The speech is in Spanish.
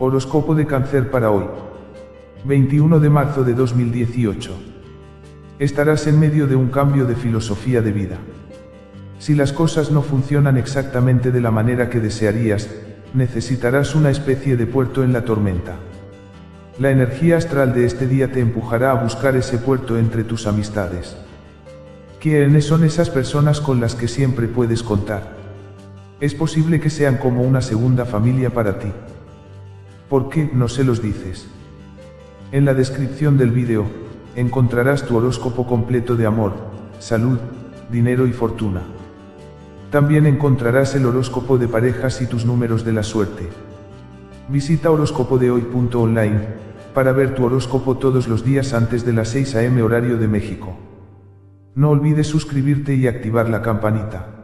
Horóscopo de cáncer para hoy. 21 de marzo de 2018. Estarás en medio de un cambio de filosofía de vida. Si las cosas no funcionan exactamente de la manera que desearías, necesitarás una especie de puerto en la tormenta. La energía astral de este día te empujará a buscar ese puerto entre tus amistades. ¿Quiénes son esas personas con las que siempre puedes contar? Es posible que sean como una segunda familia para ti. ¿Por qué no se los dices? En la descripción del vídeo, encontrarás tu horóscopo completo de amor, salud, dinero y fortuna. También encontrarás el horóscopo de parejas y tus números de la suerte. Visita horóscopodehoy.online para ver tu horóscopo todos los días antes de las 6 am horario de México. No olvides suscribirte y activar la campanita.